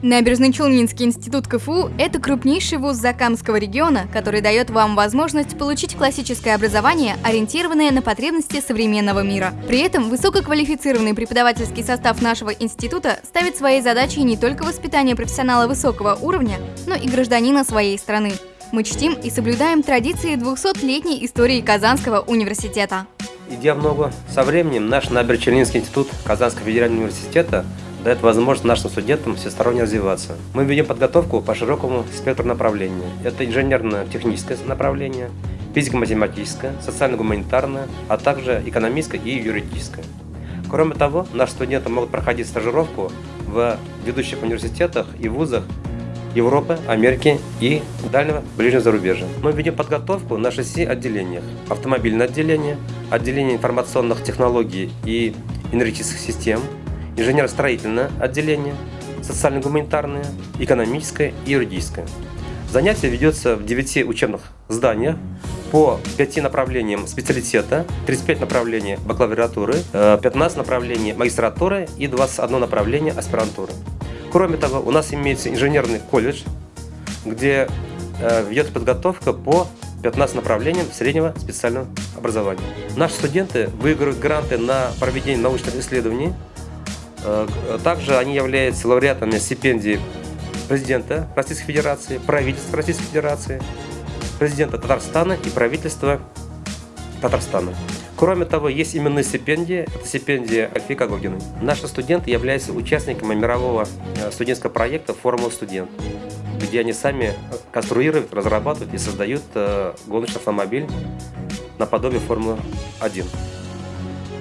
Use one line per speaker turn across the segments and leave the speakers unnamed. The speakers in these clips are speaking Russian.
Набережный Челнинский институт КФУ – это крупнейший вуз Закамского региона, который дает вам возможность получить классическое образование, ориентированное на потребности современного мира. При этом высококвалифицированный преподавательский состав нашего института ставит своей задачей не только воспитание профессионала высокого уровня, но и гражданина своей страны. Мы чтим и соблюдаем традиции 200-летней истории Казанского университета.
Идя много со временем, наш Набережно-Челнинский институт Казанского федерального университета дает возможность нашим студентам всесторонне развиваться. Мы ведем подготовку по широкому спектру направлений. Это инженерно-техническое направление, физико-математическое, социально-гуманитарное, а также экономическое и юридическое. Кроме того, наши студенты могут проходить стажировку в ведущих университетах и вузах Европы, Америки и дальнего ближнего зарубежья. Мы ведем подготовку на шести отделениях. Автомобильное отделение, отделение информационных технологий и энергетических систем, инженерно-строительное отделение, социально-гуманитарное, экономическое и юридическое. Занятие ведется в 9 учебных зданиях по 5 направлениям специалитета, 35 направлений бакалавриатуры, 15 э, направлений магистратуры и 21 направление аспирантуры. Кроме того, у нас имеется инженерный колледж, где э, ведется подготовка по 15 направлениям среднего специального образования. Наши студенты выигрывают гранты на проведение научных исследований также они являются лауреатами стипендии президента Российской Федерации, правительства Российской Федерации, президента Татарстана и правительства Татарстана. Кроме того, есть именные стипендии, это стипендия Альфика Гогиной. Наши студенты являются участниками мирового э, студенческого проекта «Формула студент», где они сами конструируют, разрабатывают и создают э, гоночный автомобиль наподобие Формулы-1.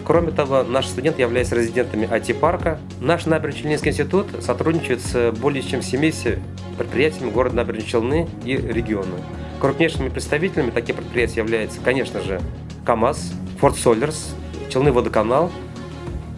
Кроме того, наши студенты являются резидентами IT-парка. Наш Набережно-Челнинский институт сотрудничает с более чем 70 предприятиями города Набережные Челны и региона. Крупнейшими представителями таких предприятий являются, конечно же, КАМАЗ, Форд Солерс, Челны водоканал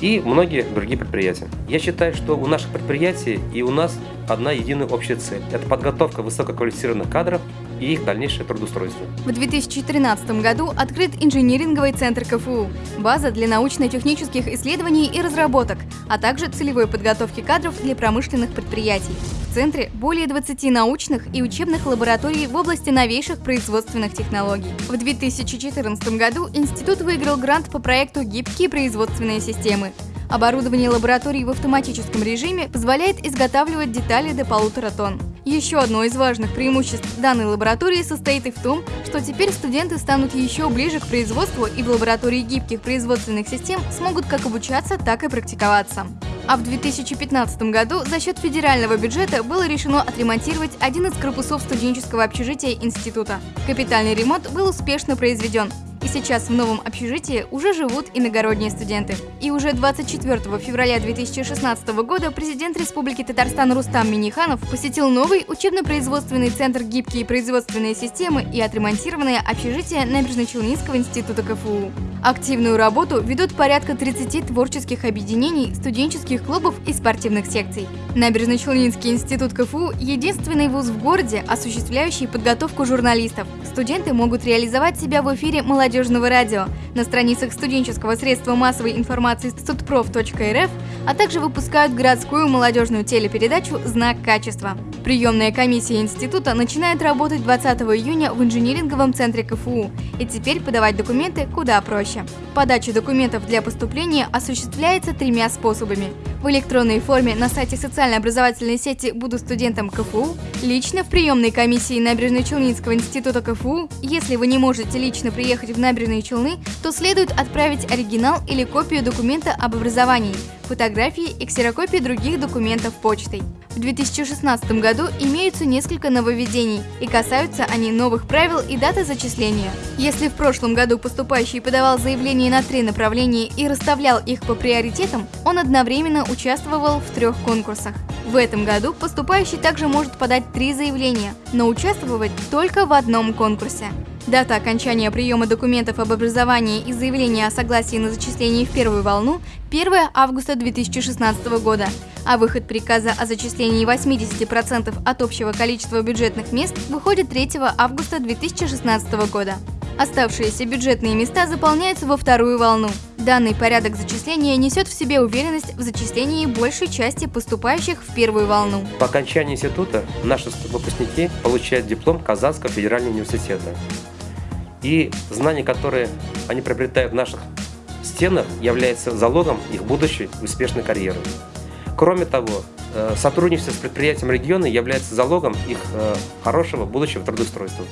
и многие другие предприятия. Я считаю, что у наших предприятий и у нас одна единая общая цель. Это подготовка высококвалифицированных кадров и их дальнейшее трудоустройство.
В 2013 году открыт инжиниринговый центр КФУ, база для научно-технических исследований и разработок, а также целевой подготовки кадров для промышленных предприятий. В центре более 20 научных и учебных лабораторий в области новейших производственных технологий. В 2014 году институт выиграл грант по проекту «Гибкие производственные системы». Оборудование лабораторий в автоматическом режиме позволяет изготавливать детали до полутора тонн. Еще одно из важных преимуществ данной лаборатории состоит и в том, что теперь студенты станут еще ближе к производству и в лаборатории гибких производственных систем смогут как обучаться, так и практиковаться. А в 2015 году за счет федерального бюджета было решено отремонтировать один из корпусов студенческого общежития института. Капитальный ремонт был успешно произведен, и сейчас в новом общежитии уже живут иногородние студенты. И уже 24 февраля 2016 года президент Республики Татарстан Рустам Миниханов посетил новый учебно-производственный центр «Гибкие производственные системы» и отремонтированное общежитие Набережно-Челнинского института КФУ. Активную работу ведут порядка 30 творческих объединений, студенческих клубов и спортивных секций. Набережно-Челнинский институт КФУ – единственный вуз в городе, осуществляющий подготовку журналистов. Студенты могут реализовать себя в эфире молодежного радио, на страницах студенческого средства массовой информации студпроф.рф, а также выпускают городскую молодежную телепередачу «Знак качества». Приемная комиссия института начинает работать 20 июня в инжиниринговом центре КФУ, и теперь подавать документы куда проще. Подача документов для поступления осуществляется тремя способами – в электронной форме на сайте социально-образовательной сети «Буду студентом КФУ», лично в приемной комиссии Набережно-Челнинского института КФУ. Если вы не можете лично приехать в Набережные Челны, то следует отправить оригинал или копию документа об образовании, фотографии и ксерокопии других документов почтой. В 2016 году имеются несколько нововведений, и касаются они новых правил и даты зачисления. Если в прошлом году поступающий подавал заявление на три направления и расставлял их по приоритетам, он одновременно участвовал в трех конкурсах. В этом году поступающий также может подать три заявления, но участвовать только в одном конкурсе. Дата окончания приема документов об образовании и заявления о согласии на зачисление в первую волну – 1 августа 2016 года, а выход приказа о зачислении 80% от общего количества бюджетных мест выходит 3 августа 2016 года. Оставшиеся бюджетные места заполняются во вторую волну. Данный порядок зачисления несет в себе уверенность в зачислении большей части поступающих в первую волну.
По окончании института наши выпускники получают диплом Казанского федерального университета. И знания, которые они приобретают в наших стенах, являются залогом их будущей успешной карьеры. Кроме того, э, сотрудничество с предприятием региона является залогом их э, хорошего будущего трудоустройства.